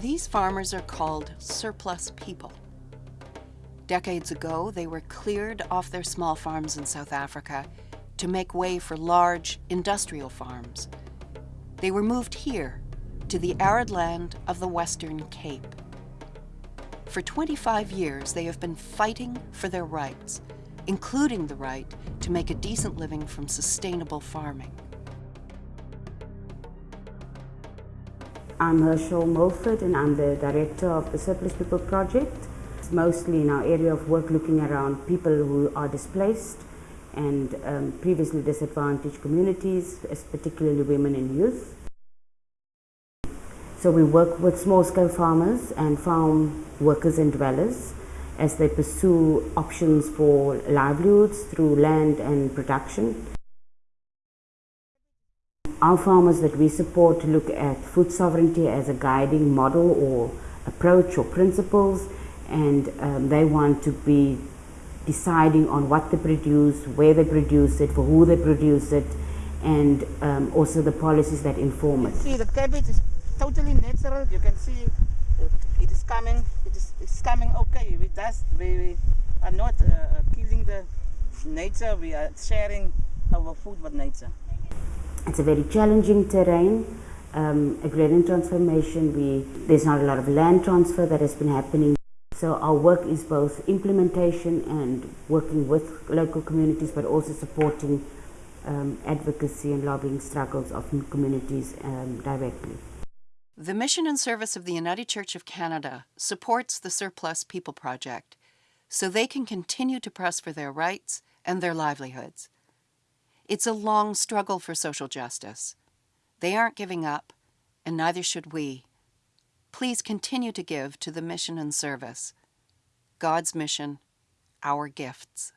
These farmers are called surplus people. Decades ago, they were cleared off their small farms in South Africa to make way for large industrial farms. They were moved here to the arid land of the Western Cape. For 25 years, they have been fighting for their rights, including the right to make a decent living from sustainable farming. I'm Herschelle Milford and I'm the director of the Surplus People Project. It's mostly in our area of work looking around people who are displaced and um, previously disadvantaged communities, particularly women and youth. So we work with small-scale farmers and farm workers and dwellers as they pursue options for livelihoods through land and production. Our farmers that we support look at food sovereignty as a guiding model or approach or principles and um, they want to be deciding on what they produce, where they produce it, for who they produce it and um, also the policies that inform it. See the cabbage is totally natural. You can see it is coming. It is it's coming okay. We, we are not uh, killing the nature. We are sharing our food with nature. It's a very challenging terrain. Um, agrarian transformation. We there's not a lot of land transfer that has been happening. So our work is both implementation and working with local communities, but also supporting um, advocacy and lobbying struggles of communities um, directly. The mission and service of the United Church of Canada supports the Surplus People Project so they can continue to press for their rights and their livelihoods. It's a long struggle for social justice. They aren't giving up, and neither should we. Please continue to give to the mission and service. God's mission, our gifts.